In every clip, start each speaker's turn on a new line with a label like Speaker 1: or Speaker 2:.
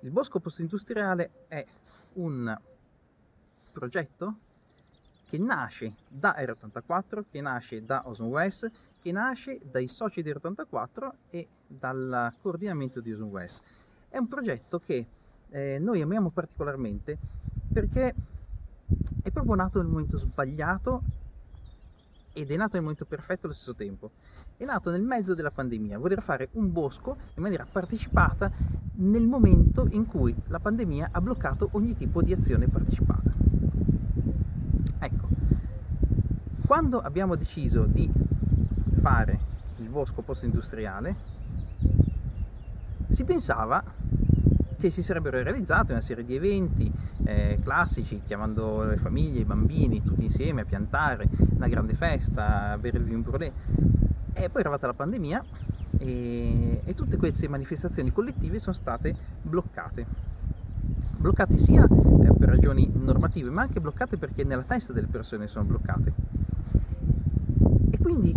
Speaker 1: Il bosco post-industriale è un progetto che nasce da R84, che nasce da Ozone West, che nasce dai soci di R84 e dal coordinamento di Ozone West. È un progetto che eh, noi amiamo particolarmente perché è proprio nato nel momento sbagliato ed è nato nel momento perfetto allo stesso tempo. È nato nel mezzo della pandemia, voler fare un bosco in maniera partecipata nel momento in cui la pandemia ha bloccato ogni tipo di azione partecipata. Ecco, quando abbiamo deciso di fare il bosco post-industriale, si pensava che si sarebbero realizzati una serie di eventi eh, classici, chiamando le famiglie, i bambini, tutti insieme a piantare, una grande festa, avere il vin brûlé. E poi è arrivata la pandemia e, e tutte queste manifestazioni collettive sono state bloccate. Bloccate sia eh, per ragioni normative, ma anche bloccate perché nella testa delle persone sono bloccate. E quindi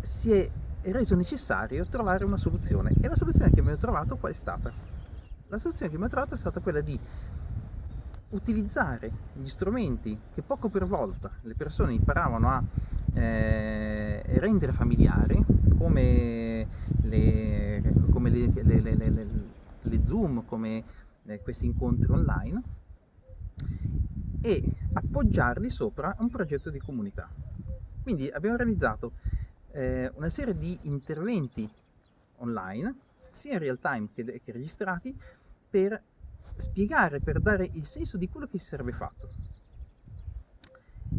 Speaker 1: si è reso necessario trovare una soluzione. E la soluzione che abbiamo trovato qual è stata? La soluzione che abbiamo trovato è stata quella di utilizzare gli strumenti che poco per volta le persone imparavano a eh, rendere familiari, come le, come le, le, le Zoom, come eh, questi incontri online, e appoggiarli sopra un progetto di comunità. Quindi abbiamo realizzato eh, una serie di interventi online, sia in real time che, che registrati, per spiegare, per dare il senso di quello che si sarebbe fatto.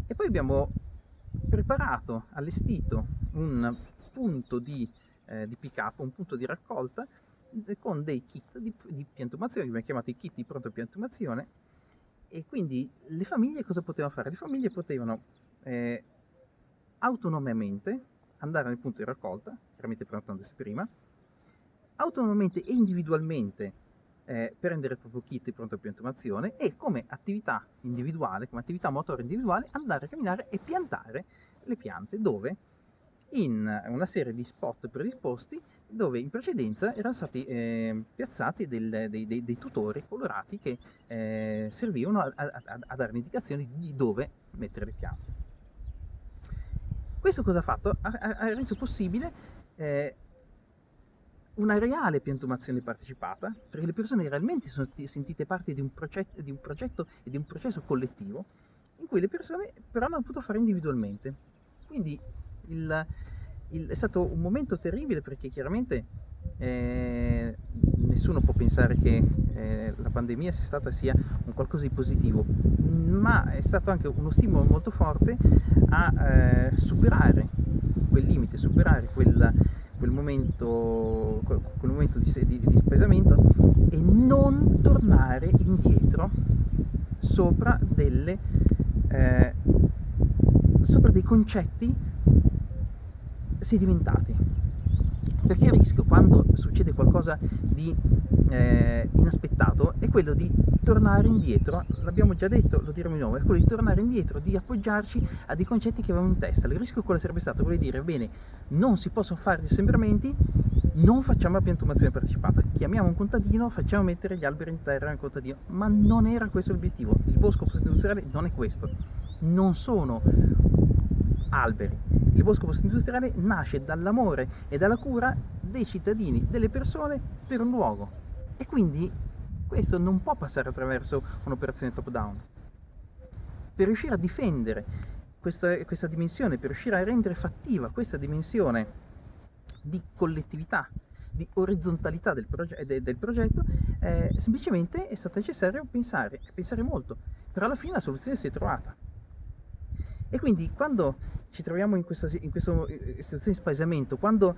Speaker 1: E poi abbiamo preparato, allestito un punto di, eh, di pick up, un punto di raccolta con dei kit di, di piantumazione, che abbiamo chiamato i kit di pronto piantumazione, e quindi le famiglie cosa potevano fare? Le famiglie potevano eh, autonomamente andare nel punto di raccolta, chiaramente prenotandosi prima, autonomamente e individualmente eh, prendere il proprio kit di pronta piantumazione e come attività individuale, come attività motore individuale, andare a camminare e piantare le piante dove? In una serie di spot predisposti dove in precedenza erano stati eh, piazzati del, dei, dei, dei, tutori colorati che eh, servivano a, a, a, dare indicazioni di dove mettere le piante. Questo cosa ha fatto? Ha, ha reso possibile eh, una reale piantumazione partecipata, perché le persone realmente sono sentite parte di un, progetto, di un progetto e di un processo collettivo, in cui le persone però hanno potuto fare individualmente. Quindi il, il, è stato un momento terribile perché chiaramente eh, nessuno può pensare che eh, la pandemia sia stata sia un qualcosa di positivo, ma è stato anche uno stimolo molto forte a eh, superare quel limite, superare quel, quel momento, quel momento di, di, di spesamento e non tornare indietro sopra, delle, eh, sopra dei concetti sedimentati perché il rischio quando succede qualcosa di eh, inaspettato è quello di tornare indietro, l'abbiamo già detto, lo diremo di nuovo, è quello di tornare indietro, di appoggiarci a dei concetti che avevamo in testa. Il rischio quello sarebbe stato quello di dire, bene, non si possono fare gli assembramenti, non facciamo la piantumazione partecipata, chiamiamo un contadino, facciamo mettere gli alberi in terra nel contadino, ma non era questo l'obiettivo. Il bosco post-industriale non è questo, non sono alberi. Il bosco post-industriale nasce dall'amore e dalla cura dei cittadini, delle persone per un luogo. E quindi questo non può passare attraverso un'operazione top-down. Per riuscire a difendere questa, questa dimensione, per riuscire a rendere fattiva questa dimensione di collettività, di orizzontalità del, proge de del progetto, eh, semplicemente è stato necessario pensare, pensare molto, però alla fine la soluzione si è trovata. E quindi quando ci troviamo in questa, in questa situazione di spaesamento, quando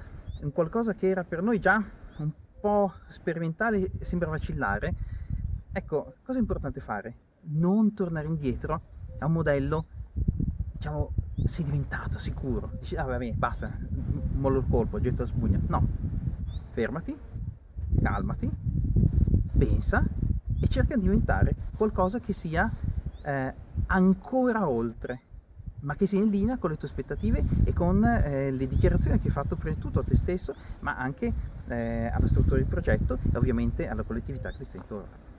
Speaker 1: qualcosa che era per noi già un po' sperimentale sembra vacillare, ecco, cosa è importante fare? Non tornare indietro a un modello, diciamo, sedimentato, sicuro. Dici, ah va bene, basta, mollo il colpo, getto la spugna. No, fermati, calmati, pensa e cerca di diventare qualcosa che sia eh, ancora oltre ma che sia in linea con le tue aspettative e con eh, le dichiarazioni che hai fatto prima di tutto a te stesso, ma anche eh, alla struttura del progetto e ovviamente alla collettività che ti stai intorno.